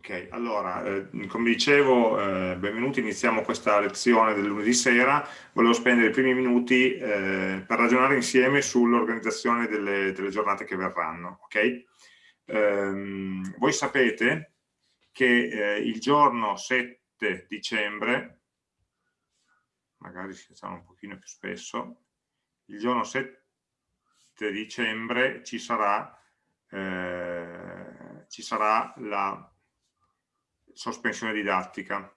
Ok, allora, eh, come dicevo, eh, benvenuti, iniziamo questa lezione del lunedì sera. Volevo spendere i primi minuti eh, per ragionare insieme sull'organizzazione delle, delle, giornate che verranno. Okay? Ehm, voi sapete che eh, il giorno 7 dicembre, magari si facciamo un pochino più spesso, il giorno 7 dicembre ci sarà, eh, ci sarà la sospensione didattica.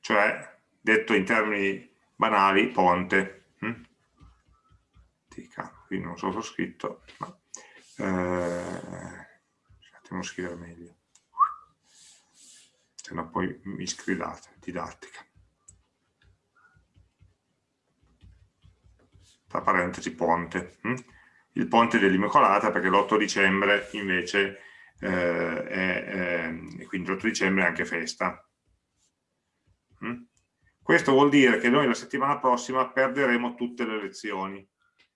Cioè, detto in termini banali, ponte. Hm? Qui non so se ho scritto, ma eh, devo scrivere meglio. Se no poi mi scrivete, didattica. Tra parentesi, ponte. Hm? Il ponte dell'Immacolata perché l'8 dicembre invece eh, è, eh, quindi l'8 dicembre è anche festa. Mm? Questo vuol dire che noi la settimana prossima perderemo tutte le lezioni,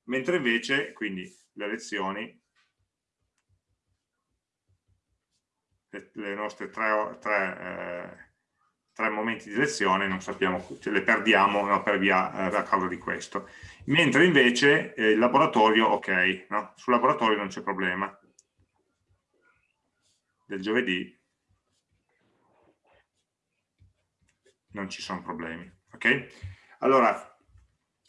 mentre invece, quindi le lezioni, le, le nostre tre, tre, eh, tre, momenti di lezione, non sappiamo, ce le perdiamo no, per via, eh, a causa di questo mentre invece eh, il laboratorio, ok, no? sul laboratorio non c'è problema. Del giovedì non ci sono problemi, ok? Allora,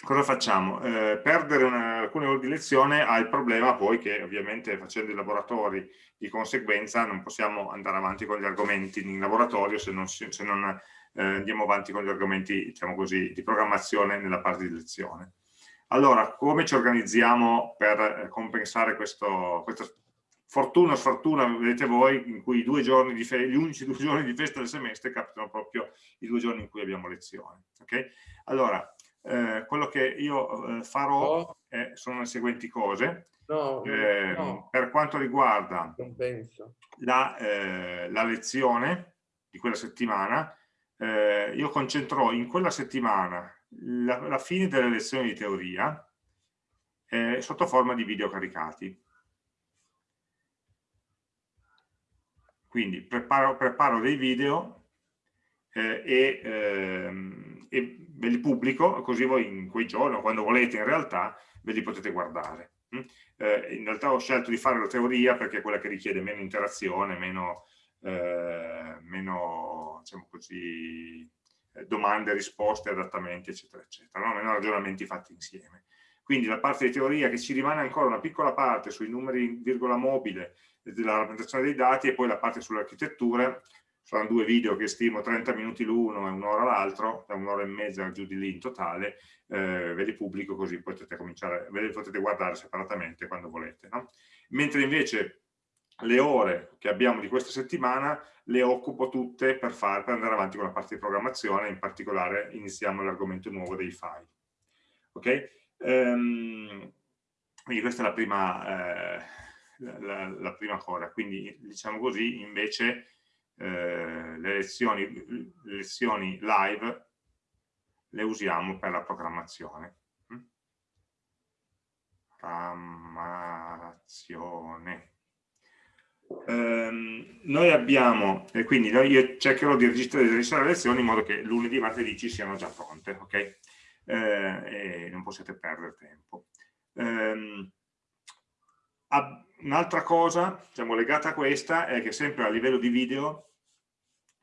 cosa facciamo? Eh, perdere una, alcune ore di lezione ha il problema poi che ovviamente facendo i laboratori di conseguenza non possiamo andare avanti con gli argomenti in laboratorio se non, se non eh, andiamo avanti con gli argomenti diciamo così, di programmazione nella parte di lezione. Allora, come ci organizziamo per eh, compensare questo, questa fortuna o sfortuna, vedete voi, in cui gli unici due giorni di festa del semestre capitano proprio i due giorni in cui abbiamo lezione. Okay? Allora, eh, quello che io eh, farò è, sono le seguenti cose. No, eh, no. Per quanto riguarda la, eh, la, lezione di quella settimana, eh, io concentrerò in quella settimana la, la fine delle lezioni di teoria eh, sotto forma di video caricati. Quindi preparo, preparo dei video eh, e, ehm, e, ve li pubblico, così voi in quei giorni, o quando volete in realtà, ve li potete guardare. Mm? Eh, in realtà ho scelto di fare la teoria perché è quella che richiede meno interazione, meno, eh, meno diciamo così, eh, domande, risposte, adattamenti, eccetera, eccetera, no? meno ragionamenti fatti insieme. Quindi la parte di teoria che ci rimane ancora una piccola parte sui numeri in virgola mobile della rappresentazione dei dati e poi la parte sull'architettura, saranno due video che stimo 30 minuti l'uno e un'ora l'altro, da un'ora e mezza giù di lì in totale, eh, ve li pubblico così potete cominciare, ve li potete guardare separatamente quando volete. No? Mentre invece le ore che abbiamo di questa settimana le occupo tutte per, far, per andare avanti con la parte di programmazione, in particolare iniziamo l'argomento nuovo dei file. Ok? Um, quindi questa è la prima, eh, la, la prima, cosa, quindi diciamo così invece eh, le, lezioni, le lezioni live le usiamo per la programmazione. Mm? Programmazione ehm, noi abbiamo, e quindi io cercherò di registrare, le lezioni in modo che lunedì e martedì ci siano già pronte, ok? Eh, e non possiate perdere tempo. Ehm, Un'altra cosa, diciamo, legata a questa, è che sempre a livello di video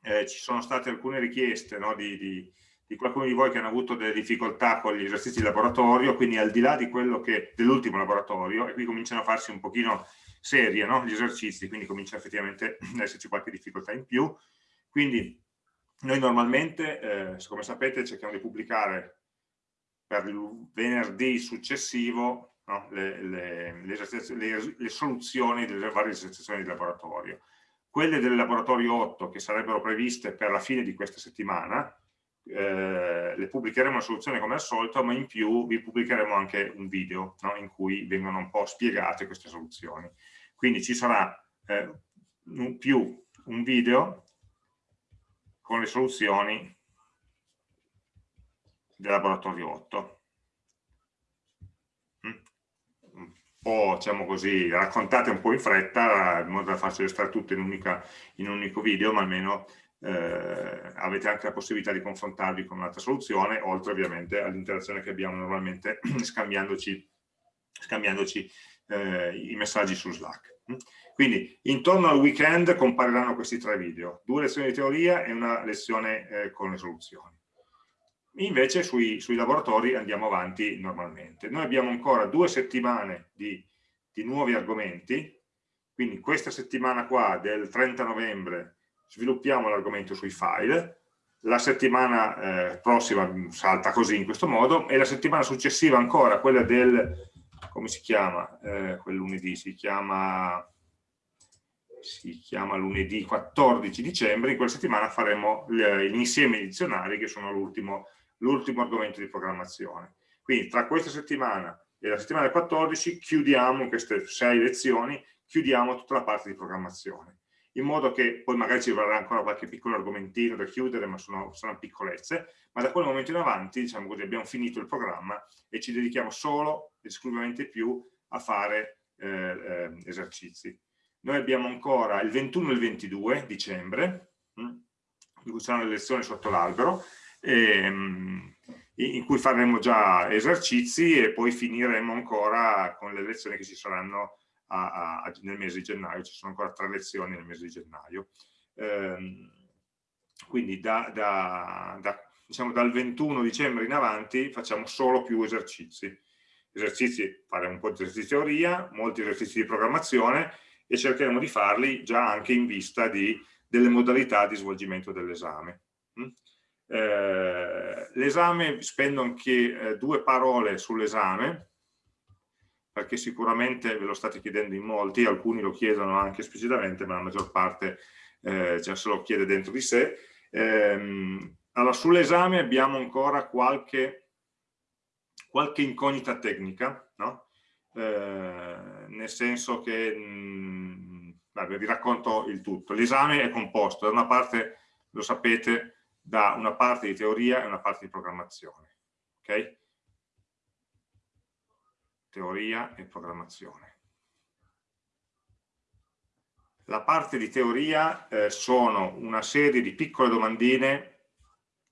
eh, ci sono state alcune richieste no, di, di, di, qualcuno di voi che hanno avuto delle difficoltà con gli esercizi di laboratorio, quindi al di là di quello che dell'ultimo laboratorio, e qui cominciano a farsi un pochino serie no? gli esercizi, quindi comincia effettivamente ad esserci qualche difficoltà in più. Quindi noi normalmente, eh, come sapete, cerchiamo di pubblicare per il venerdì successivo no? le, le, le, le, soluzioni delle varie esercitazioni di laboratorio. Quelle del laboratorio 8 che sarebbero previste per la fine di questa settimana, eh, le pubblicheremo la soluzione come al solito, ma in più vi pubblicheremo anche un video no? in cui vengono un po' spiegate queste soluzioni. Quindi ci sarà eh, un, più un video con le soluzioni del laboratorio 8. Mm. o diciamo così, raccontate un po' in fretta in modo da farcele stare tutte in, unica, in un unico video, ma almeno eh, avete anche la possibilità di confrontarvi con un'altra soluzione, oltre ovviamente all'interazione che abbiamo normalmente scambiandoci, scambiandoci eh, i messaggi su Slack. Quindi intorno al weekend compariranno questi tre video, due lezioni di teoria e una lezione eh, con le soluzioni. Invece sui, sui, laboratori andiamo avanti normalmente. Noi abbiamo ancora due settimane di, di nuovi argomenti, quindi questa settimana qua del 30 novembre sviluppiamo l'argomento sui file, la settimana eh, prossima salta così in questo modo e la settimana successiva ancora, quella del, come si chiama, eh, quel lunedì, si chiama, si chiama lunedì 14 dicembre, in quella settimana faremo l'insieme di dizionari che sono l'ultimo argomento di programmazione. Quindi tra questa settimana e la settimana del 14 chiudiamo queste sei lezioni, chiudiamo tutta la parte di programmazione in modo che poi magari ci vorrà ancora qualche piccolo argomentino da chiudere, ma sono, sono piccolezze, ma da quel momento in avanti, diciamo così, abbiamo finito il programma e ci dedichiamo solo, esclusivamente più, a fare eh, eh, esercizi. Noi abbiamo ancora il 21 e il 22 dicembre, mh, hm, in cui saranno le lezioni sotto l'albero, ehm, in cui faremo già esercizi e poi finiremo ancora con le lezioni che ci saranno a, a, nel mese di gennaio, ci sono ancora tre lezioni nel mese di gennaio. Ehm, quindi da, da, da, diciamo, dal 21 dicembre in avanti facciamo solo più esercizi. Esercizi, faremo un po' di esercizi di teoria, molti esercizi di programmazione e cercheremo di farli già anche in vista di, delle modalità di svolgimento dell'esame. Eh, l'esame, spendo anche eh, due parole sull'esame, perché sicuramente ve lo state chiedendo in molti, alcuni lo chiedono anche esplicitamente, ma la maggior parte eh, già se lo chiede dentro di sé. Ehm, allora, sull'esame abbiamo ancora qualche, qualche incognita tecnica, no? eh, nel senso che, mh, mm, vabbè, vi racconto il tutto. L'esame è composto, da una parte, lo sapete, da una parte di teoria e una parte di programmazione. Okay? teoria e programmazione. La parte di teoria eh, sono una serie di piccole domandine,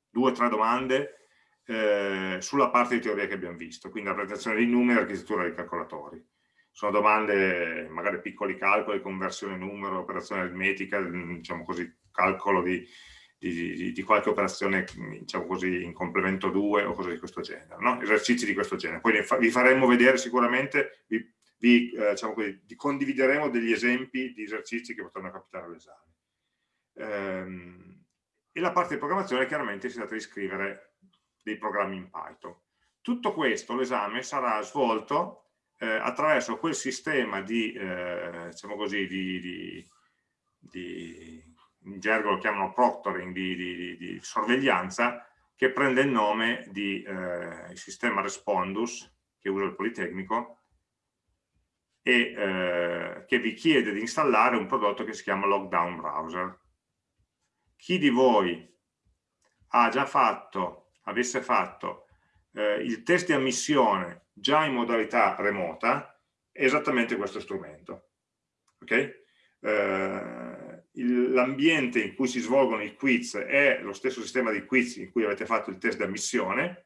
due o tre domande, eh, sulla parte di teoria che abbiamo visto, quindi rappresentazione dei numeri e architettura dei calcolatori. Sono domande, magari piccoli calcoli, conversione numero, operazione aritmetica, diciamo così, calcolo di, di, di, di, qualche operazione diciamo così, in complemento 2 o cose di questo genere, no? esercizi di questo genere. Poi vi faremo vedere sicuramente, vi, vi, eh, diciamo così, condivideremo degli esempi di esercizi che potranno capitare all'esame. Ehm, e la parte di programmazione chiaramente si tratta di scrivere dei programmi in Python. Tutto questo, l'esame, sarà svolto eh, attraverso quel sistema di, eh, diciamo così, di, di in gergo lo chiamano proctoring di, di, di sorveglianza, che prende il nome di eh, sistema Respondus, che usa il Politecnico, e eh, che vi chiede di installare un prodotto che si chiama Lockdown Browser. Chi di voi ha già fatto, avesse fatto eh, il test di ammissione già in modalità remota, è esattamente questo strumento. Okay? Eh, l'ambiente in cui si svolgono i quiz è lo stesso sistema di quiz in cui avete fatto il test di ammissione,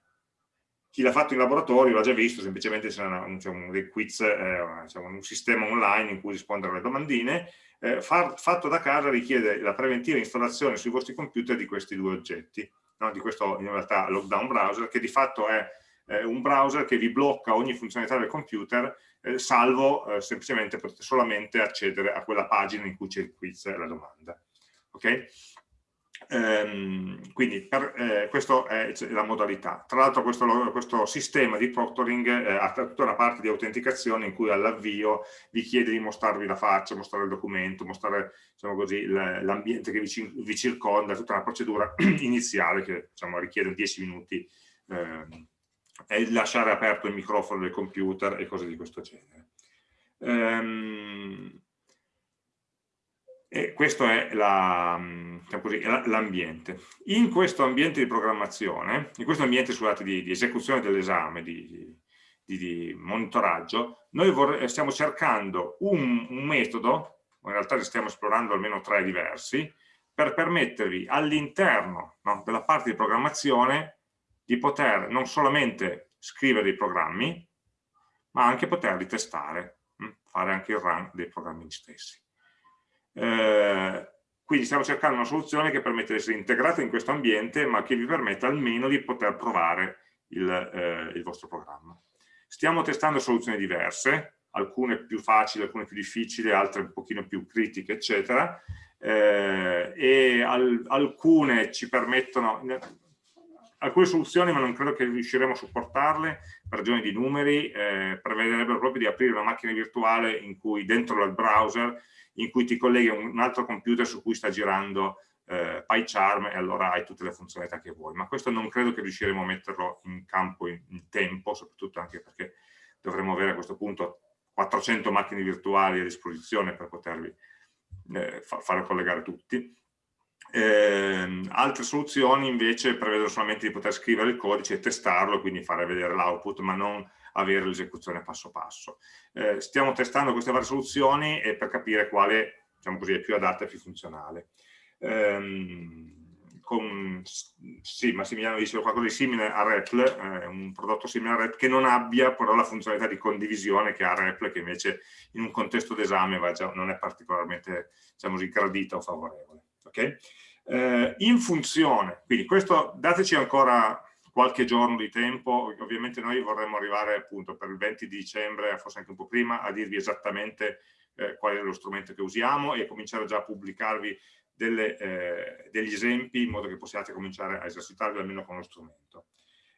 chi l'ha fatto in laboratorio l'ha già visto, semplicemente c'è diciamo, dei quiz, eh, diciamo, un sistema online in cui rispondere alle domandine, eh, far, fatto da casa richiede la preventiva installazione sui vostri computer di questi due oggetti, no? di questo in realtà lockdown browser, che di fatto è eh, un browser che vi blocca ogni funzionalità del computer eh, salvo eh, semplicemente potete solamente accedere a quella pagina in cui c'è il quiz e la domanda. Ok? Ehm, quindi per, eh, questa è la modalità. Tra l'altro questo, questo, sistema di proctoring eh, ha tutta una parte di autenticazione in cui all'avvio vi chiede di mostrarvi la faccia, mostrare il documento, mostrare diciamo l'ambiente che vi, vi, circonda, tutta una procedura iniziale che diciamo, richiede 10 minuti e lasciare aperto il microfono del computer e cose di questo genere. Ehm, e questo è diciamo l'ambiente. In questo ambiente di programmazione, in questo ambiente scusate, di, di esecuzione dell'esame, di, di, di monitoraggio, noi stiamo cercando un, un metodo, in realtà ne stiamo esplorando almeno tre diversi, per permettervi all'interno no, della parte di programmazione di poter non solamente scrivere dei programmi, ma anche poterli testare, hm, fare anche il run dei programmi stessi. Eh, quindi stiamo cercando una soluzione che permette di essere integrata in questo ambiente, ma che vi permetta almeno di poter provare il, eh, il vostro programma. Stiamo testando soluzioni diverse, alcune più facili, alcune più difficili, altre un pochino più critiche, eccetera, eh, e al, alcune ci permettono, alcune soluzioni, ma non credo che riusciremo a supportarle per ragioni di numeri, eh, prevederebbero proprio di aprire una macchina virtuale in cui dentro il browser in cui ti colleghi a un altro computer su cui sta girando eh, PyCharm e allora hai tutte le funzionalità che vuoi, ma questo non credo che riusciremo a metterlo in campo in, in tempo, soprattutto anche perché dovremo avere a questo punto 400 macchine virtuali a disposizione per potervi eh, fa, fare collegare tutti. Eh, altre soluzioni invece prevedono solamente di poter scrivere il codice e testarlo, quindi fare vedere l'output, ma non avere l'esecuzione passo passo. Eh, stiamo testando queste varie soluzioni e per capire quale diciamo così, è più adatta e più funzionale. Eh, con, sì, Massimiliano dice qualcosa di simile a REPL, eh, un prodotto simile a REPL che non abbia però la funzionalità di condivisione che ha REPL che invece in un contesto d'esame non è particolarmente diciamo così, gradita o favorevole. Okay? Eh, in funzione, quindi questo dateci ancora qualche giorno di tempo, ovviamente noi vorremmo arrivare appunto per il 20 di dicembre, forse anche un po' prima, a dirvi esattamente eh, qual è lo strumento che usiamo e cominciare già a pubblicarvi delle, eh, degli esempi in modo che possiate cominciare a esercitarvi almeno con lo strumento.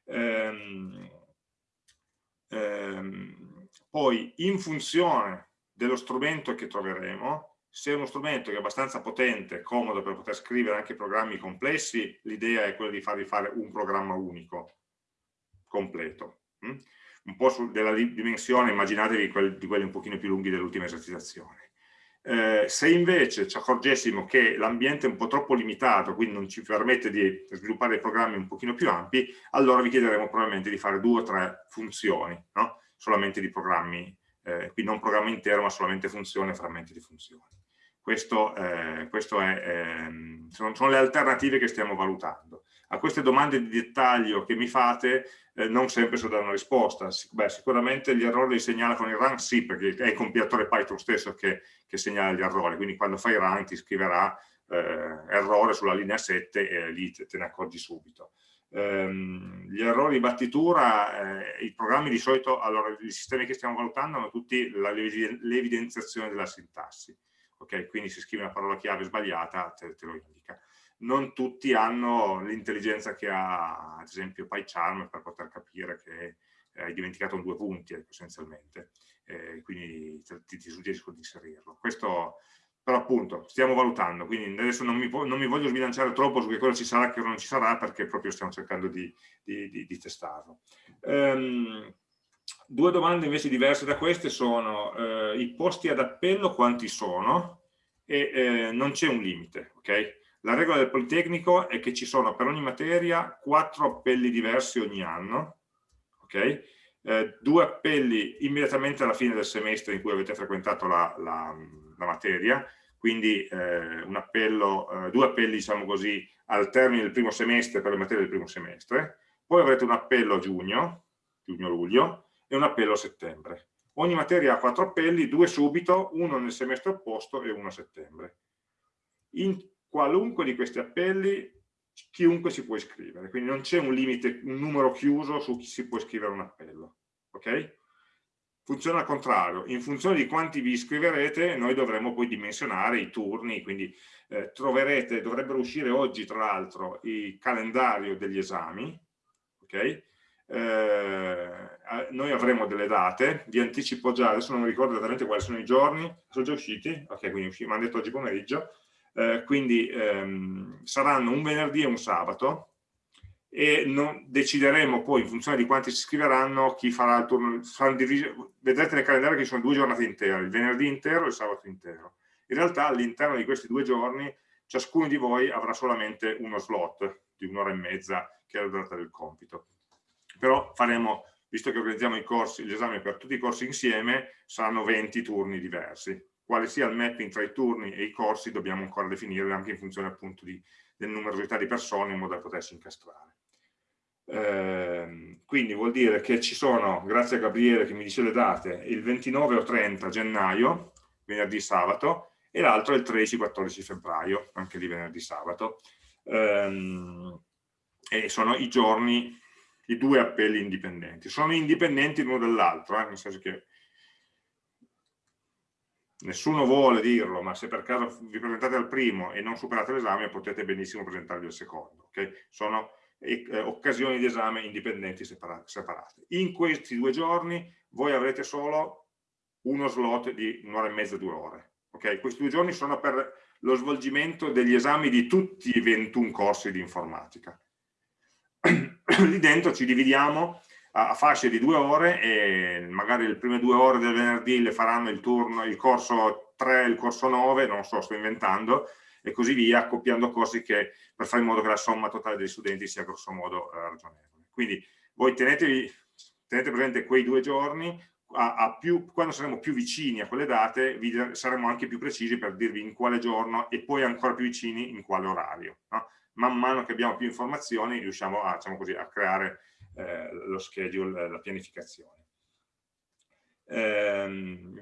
Ehm, ehm, poi in funzione dello strumento che troveremo, se è uno strumento che è abbastanza potente, comodo per poter scrivere anche programmi complessi, l'idea è quella di farvi fare un programma unico, completo. Hm? Un po' della dimensione, immaginatevi di quelli un pochino più lunghi dell'ultima esercitazione. Eh, se invece ci accorgessimo che l'ambiente è un po' troppo limitato, quindi non ci permette di sviluppare programmi un pochino più ampi, allora vi chiederemo probabilmente di fare due o tre funzioni, no? solamente di programmi, eh, quindi non programma intero ma solamente funzioni e frammenti di funzioni. Questo, eh, questo è, ehm, sono, sono, le alternative che stiamo valutando. A queste domande di dettaglio che mi fate eh, non sempre so dare una risposta. Beh, sicuramente gli errori li segnala con il run, sì, perché è il compilatore Python stesso che, che segnala gli errori, quindi quando fai run ti scriverà eh, errore sulla linea 7 e lì te, te ne accorgi subito. Um, gli errori di battitura, eh, i programmi di solito, allora i sistemi che stiamo valutando hanno tutti l'evidenziazione della sintassi ok? Quindi se scrivi una parola chiave sbagliata te, te lo indica. Non tutti hanno l'intelligenza che ha, ad esempio, PyCharm per poter capire che hai dimenticato un due punti ecco, essenzialmente, eh, quindi ti, ti, suggerisco di inserirlo. Questo però appunto stiamo valutando, quindi adesso non mi, non mi, voglio sbilanciare troppo su che cosa ci sarà e che non ci sarà perché proprio stiamo cercando di, di, di, di testarlo. Um, Due domande invece diverse da queste sono eh, i posti ad appello quanti sono e eh, non c'è un limite, ok? La regola del Politecnico è che ci sono per ogni materia quattro appelli diversi ogni anno, ok? Eh, due appelli immediatamente alla fine del semestre in cui avete frequentato la, la, la materia, quindi eh, appello, eh, due appelli diciamo così al termine del primo semestre per le materie del primo semestre, poi avrete un appello a giugno, giugno-luglio, e un appello a settembre. Ogni materia ha quattro appelli, due subito, uno nel semestre opposto e uno a settembre. In qualunque di questi appelli chiunque si può iscrivere, quindi non c'è un limite, un numero chiuso su chi si può iscrivere un appello. Ok? Funziona al contrario, in funzione di quanti vi iscriverete noi dovremo poi dimensionare i turni, quindi eh, troverete, dovrebbero uscire oggi tra l'altro il calendario degli esami, ok? Eh, noi avremo delle date, vi anticipo già, adesso non mi ricordo esattamente quali sono i giorni, sono già usciti, ok, quindi mi hanno detto oggi pomeriggio, eh, quindi ehm, saranno un venerdì e un sabato, e non, decideremo poi in funzione di quanti si iscriveranno chi farà il turno, vedrete nel calendario che ci sono due giornate intere, il venerdì intero e il sabato intero. In realtà all'interno di questi due giorni ciascuno di voi avrà solamente uno slot di un'ora e mezza che è la durata del compito però faremo visto che organizziamo i corsi, gli esami per tutti i corsi insieme, saranno 20 turni diversi. Quale sia il mapping tra i turni e i corsi dobbiamo ancora definire anche in funzione appunto di, del numerosità di persone in modo da potersi incastrare. Eh, quindi vuol dire che ci sono, grazie a Gabriele che mi dice le date, il 29 o 30 gennaio, venerdì sabato, e l'altro è il 13-14 febbraio, anche di venerdì sabato. Eh, e sono i giorni, i due appelli indipendenti. Sono indipendenti l'uno dall'altro, eh, nel senso che nessuno vuole dirlo, ma se per caso vi presentate al primo e non superate l'esame potete benissimo presentarvi al secondo. Okay? Sono eh, occasioni di esame indipendenti separate. In questi due giorni voi avrete solo uno slot di un'ora e mezza, due ore. Okay? Questi due giorni sono per lo svolgimento degli esami di tutti i 21 corsi di informatica. Lì dentro ci dividiamo a fasce di due ore e magari le prime due ore del venerdì le faranno il turno, il corso 3, il corso 9, non so, sto inventando, e così via, accoppiando corsi che, per fare in modo che la somma totale degli studenti sia grosso modo eh, ragionevole. Quindi voi tenetevi, tenete presente quei due giorni, a, a più, quando saremo più vicini a quelle date vi, saremo anche più precisi per dirvi in quale giorno e poi ancora più vicini in quale orario. No? Man mano che abbiamo più informazioni riusciamo a, diciamo così, a creare eh, lo schedule, la pianificazione. Eh,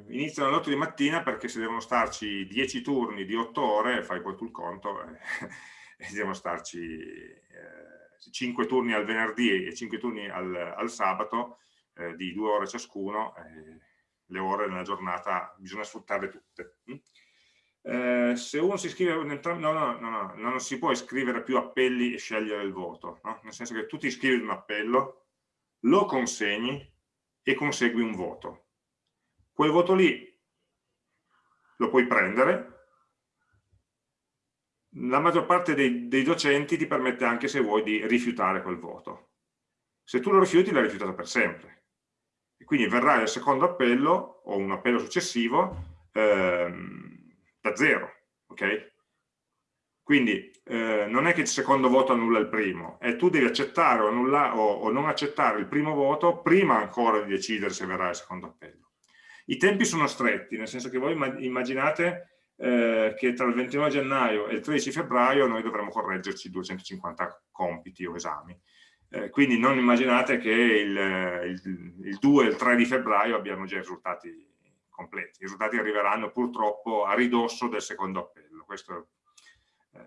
iniziano alle 8 di mattina perché se devono starci 10 turni di 8 ore, fai poi tu il conto, eh, e devono starci eh, 5 turni al venerdì e 5 turni al, al sabato eh, di 2 ore ciascuno, eh, le ore nella giornata bisogna sfruttarle tutte. Eh, se uno si iscrive, no, no, no, non si può iscrivere più appelli e scegliere il voto, no? nel senso che tu ti iscrivi un appello, lo consegni e consegui un voto quel voto lì lo puoi prendere, la maggior parte dei, dei, docenti ti permette anche se vuoi di rifiutare quel voto. Se tu lo rifiuti l'hai rifiutato per sempre. E quindi verrai al secondo appello o un appello successivo ehm, da zero. ok? Quindi eh, non è che il secondo voto annulla il primo, è tu devi accettare o, annulla, o, o non accettare il primo voto prima ancora di decidere se verrà il secondo appello. I tempi sono stretti, nel senso che voi immaginate eh, che tra il 29 gennaio e il 13 febbraio noi dovremo correggerci 250 compiti o esami. Eh, quindi non immaginate che il, il, il 2 e il 3 di febbraio abbiamo già i risultati completi. I risultati arriveranno purtroppo a ridosso del secondo appello. Questo eh,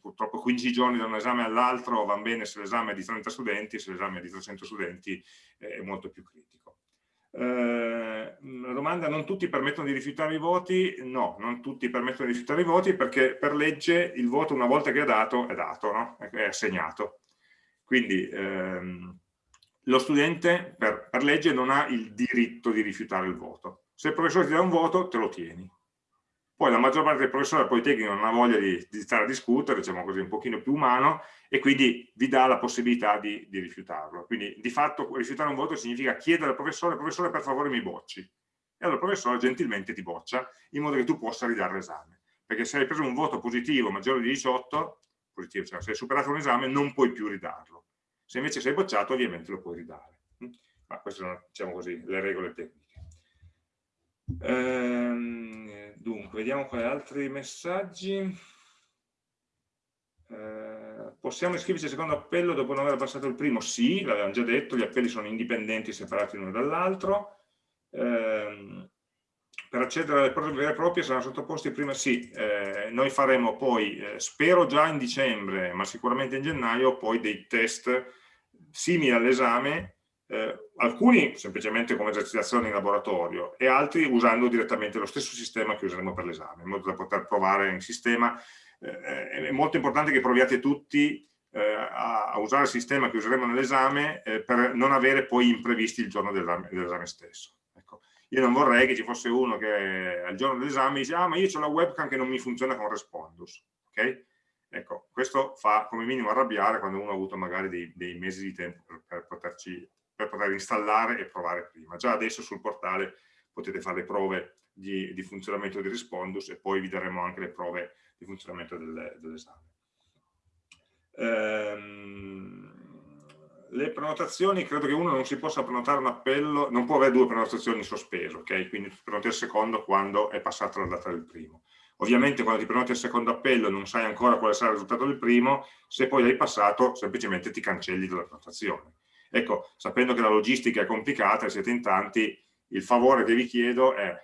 purtroppo 15 giorni da un esame all'altro va bene se l'esame è di 30 studenti, se l'esame è di 300 studenti è molto più critico. Eh, domanda, non tutti permettono di rifiutare i voti? No, non tutti permettono di rifiutare i voti perché per legge il voto una volta che è dato, è dato, no? è assegnato. Quindi ehm, lo studente per, per legge non ha il diritto di rifiutare il voto. Se il professore ti dà un voto, te lo tieni poi la maggior parte dei professori del Politecnico non ha voglia di, di, stare a discutere, diciamo così, un pochino più umano, e quindi vi dà la possibilità di, di, rifiutarlo. Quindi di fatto rifiutare un voto significa chiedere al professore, professore per favore mi bocci. E allora il professore gentilmente ti boccia, in modo che tu possa ridare l'esame. Perché se hai preso un voto positivo maggiore di 18, positivo, cioè se hai superato un esame non puoi più ridarlo. Se invece sei bocciato ovviamente lo puoi ridare. Ma queste sono, diciamo così, le regole tecniche. Ehm, dunque, vediamo quali altri messaggi. Eh, possiamo iscriverci al secondo appello dopo non aver passato il primo? Sì, l'avevamo già detto, gli appelli sono indipendenti, separati l'uno dall'altro. Eh, per accedere alle prove vere e proprie saranno sottoposti prima? Sì, eh, noi faremo poi, eh, spero già in dicembre, ma sicuramente in gennaio, poi dei test simili all'esame eh, alcuni semplicemente come esercitazioni in laboratorio e altri usando direttamente lo stesso sistema che useremo per l'esame, in modo da poter provare in sistema. Eh, è molto importante che proviate tutti eh, a, a, usare il sistema che useremo nell'esame eh, per non avere poi imprevisti il giorno dell'esame stesso. Ecco. Io non vorrei che ci fosse uno che al giorno dell'esame dice ah ma io ho la webcam che non mi funziona con Respondus. Okay? Ecco, questo fa come minimo arrabbiare quando uno ha avuto magari dei, dei mesi di tempo per, per poterci per poter installare e provare prima. Già adesso sul portale potete fare le prove di, di funzionamento di Respondus e poi vi daremo anche le prove di funzionamento del, dell'esame. Ehm, le prenotazioni, credo che uno non si possa prenotare un appello, non può avere due prenotazioni in sospeso, ok? Quindi prenoti il secondo quando è passata la data del primo. Ovviamente quando ti prenoti il secondo appello non sai ancora quale sarà il risultato del primo, se poi l'hai passato semplicemente ti cancelli dalla prenotazione. Ecco, sapendo che la logistica è complicata e siete in tanti, il favore che vi chiedo è,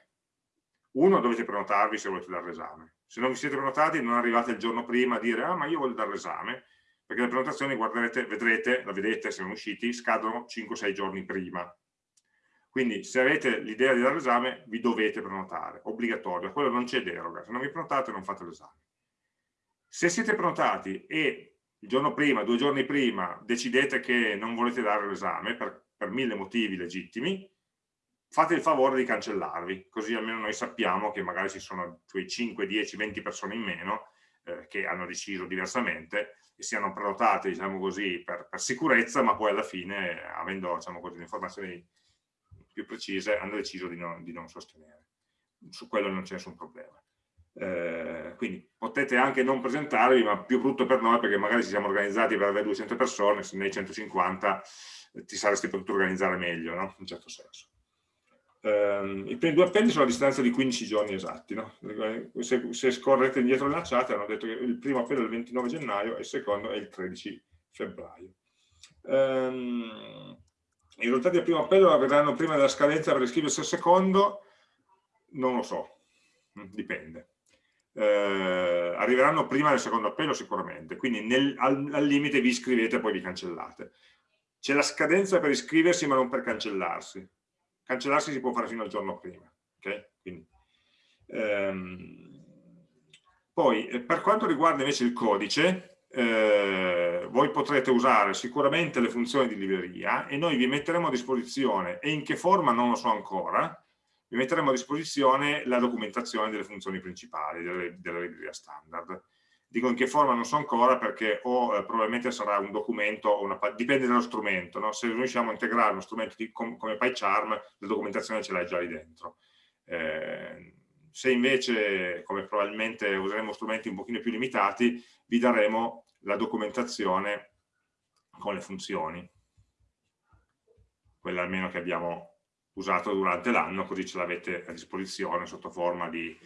uno, dovete prenotarvi se volete dare l'esame. Se non vi siete prenotati non arrivate il giorno prima a dire, ah ma io voglio dare l'esame, perché le prenotazioni, guarderete, vedrete, la vedete se sono usciti, scadono 5-6 giorni prima. Quindi se avete l'idea di dare l'esame vi dovete prenotare, obbligatorio, quello non c'è deroga, se non vi prenotate non fate l'esame. Se siete prenotati e il giorno prima, due giorni prima, decidete che non volete dare l'esame per, per mille motivi legittimi, fate il favore di cancellarvi, così almeno noi sappiamo che magari ci sono quei 5, 10, 20 persone in meno eh, che hanno deciso diversamente e siano prenotate, diciamo così, per, per sicurezza, ma poi alla fine, avendo diciamo così, informazioni più precise, hanno deciso di non, di non sostenere. Su quello non c'è nessun problema. Eh, quindi potete anche non presentarvi, ma più brutto per noi perché magari ci siamo organizzati per avere 200 persone, se ne hai 150 eh, ti saresti potuto organizzare meglio, no? in un certo senso. Eh, I primi due appelli sono a distanza di 15 giorni esatti. No? Se, se, scorrete indietro nella chat hanno detto che il primo appello è il 29 gennaio e il secondo è il 13 febbraio. Um, I risultati del primo appello avverranno prima della scadenza per iscriversi al secondo? Non lo so, dipende eh, arriveranno prima del secondo appello sicuramente, quindi nel, al, al, limite vi iscrivete e poi vi cancellate. C'è la scadenza per iscriversi ma non per cancellarsi. Cancellarsi si può fare fino al giorno prima. Okay? Quindi, ehm, poi eh, per quanto riguarda invece il codice, eh, voi potrete usare sicuramente le funzioni di libreria e noi vi metteremo a disposizione, e in che forma non lo so ancora, vi metteremo a disposizione la documentazione delle funzioni principali delle, della libreria standard. Dico in che forma non so ancora perché o eh, probabilmente sarà un documento, una, dipende dallo strumento, no? se riusciamo a integrare uno strumento di, com, come PyCharm, la documentazione ce l'hai già lì dentro. Eh, se invece, come probabilmente useremo strumenti un pochino più limitati, vi daremo la documentazione con le funzioni, quella almeno che abbiamo usato durante l'anno, così ce l'avete a disposizione sotto forma di,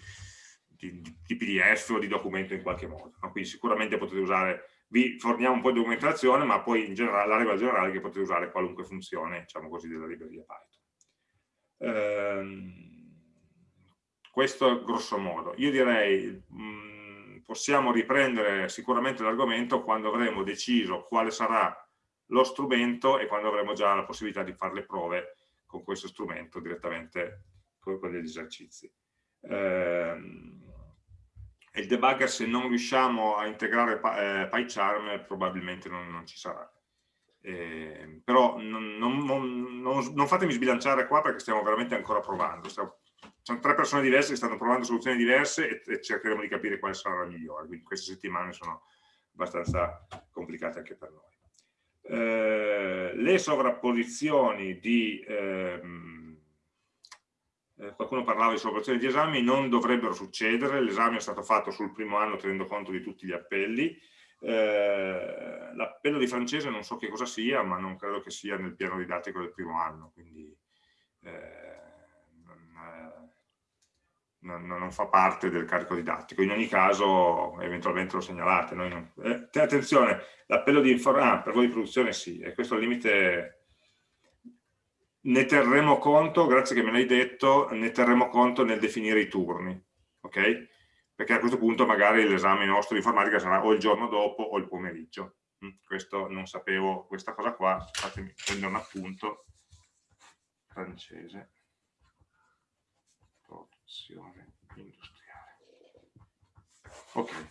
di, di, PDF o di documento in qualche modo. No? Quindi sicuramente potete usare, vi forniamo un po' di documentazione, ma poi in generale, la regola generale che potete usare qualunque funzione, diciamo così, della libreria Python. Ehm, questo grosso modo. Io direi, mh, mm, possiamo riprendere sicuramente l'argomento quando avremo deciso quale sarà lo strumento e quando avremo già la possibilità di fare le prove con questo strumento direttamente con, con gli esercizi. Eh, il debugger se non riusciamo a integrare eh, PyCharm probabilmente non, non ci sarà. Eh, però non, non, non, fatemi sbilanciare qua perché stiamo veramente ancora provando. Stiamo, sono tre persone diverse che stanno provando soluzioni diverse e, e cercheremo di capire quale sarà la migliore. Quindi queste settimane sono abbastanza complicate anche per noi. Eh, le sovrapposizioni di ehm, eh, qualcuno parlava di sovrapposizioni di esami non dovrebbero succedere. L'esame è stato fatto sul primo anno tenendo conto di tutti gli appelli. Eh, l'appello di francese non so che cosa sia ma non credo che sia nel piano didattico del primo anno quindi eh, non, non, fa parte del carico didattico. In ogni caso, eventualmente lo segnalate. Non... Eh, attenzione, l'appello di informazione, ah, per voi di produzione sì, e questo limite ne terremo conto, grazie che me l'hai detto, ne terremo conto nel definire i turni, ok? Perché a questo punto magari l'esame nostro di informatica sarà o il giorno dopo o il pomeriggio. Mm, questo non sapevo, questa cosa qua, fatemi prendere un appunto, francese produzione industriale. Ok,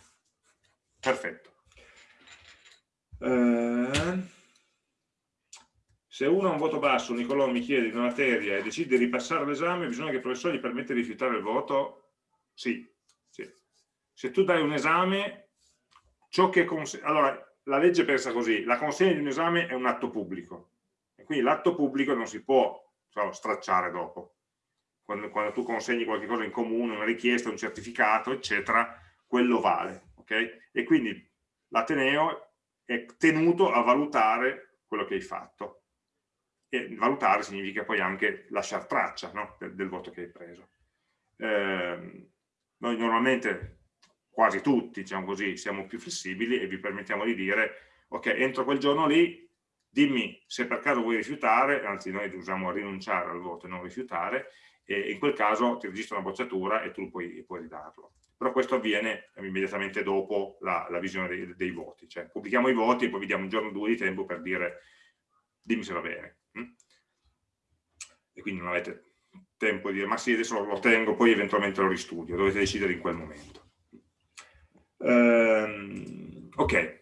perfetto. Eh, se uno ha un voto basso, Nicolò mi chiede di una materia e decide di ripassare l'esame, bisogna che il professore gli permetta di rifiutare il voto? Sì, sì. Se tu dai un esame, ciò che... Allora, la legge pensa così, la consegna di un esame è un atto pubblico, e quindi l'atto pubblico non si può so, stracciare dopo quando, quando, tu consegni qualcosa in comune, una richiesta, un certificato, eccetera, quello vale. Okay? E quindi l'Ateneo è tenuto a valutare quello che hai fatto. E valutare significa poi anche lasciare traccia no? del, del, voto che hai preso. Eh, noi normalmente, quasi tutti, diciamo così, siamo più flessibili e vi permettiamo di dire, ok, entro quel giorno lì, dimmi se per caso vuoi rifiutare, anzi noi usiamo rinunciare al voto e non rifiutare, e in quel caso ti registro una bocciatura e tu puoi, puoi ridarlo. Però questo avviene immediatamente dopo la, la visione dei, dei, voti, cioè pubblichiamo i voti e poi vi diamo un giorno o due di tempo per dire dimmi se va bene. Hm? E quindi non avete tempo di dire ma sì adesso lo tengo, poi eventualmente lo ristudio, dovete decidere in quel momento. Ehm, ok,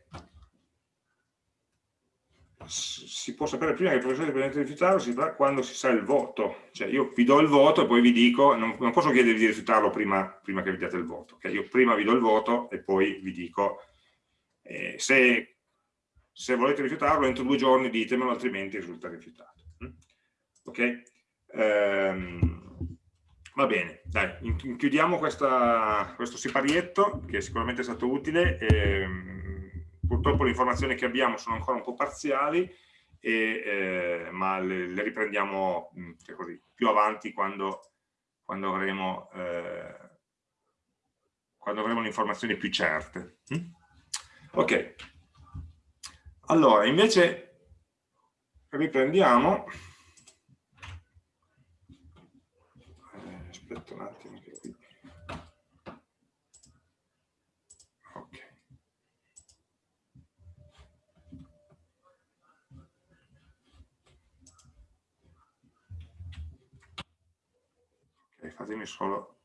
si può sapere prima che il professore dipendente di rifiutarlo si fa quando si sa il voto, cioè io vi do il voto e poi vi dico, non, non posso chiedervi di rifiutarlo prima, prima, che vi diate il voto, okay? io prima vi do il voto e poi vi dico eh, se, se, volete rifiutarlo entro due giorni ditemelo altrimenti risulta rifiutato. Mm? Ok? Ehm, va bene, dai, chiudiamo questa, questo siparietto che sicuramente è stato utile. E, ehm, purtroppo le informazioni che abbiamo sono ancora un po' parziali, e, eh, ma le, le riprendiamo cioè così, più avanti quando, quando avremo, eh, quando avremo le informazioni più certe. Mm? Ok, allora invece riprendiamo. Eh, aspetta un attimo. Fatemi solo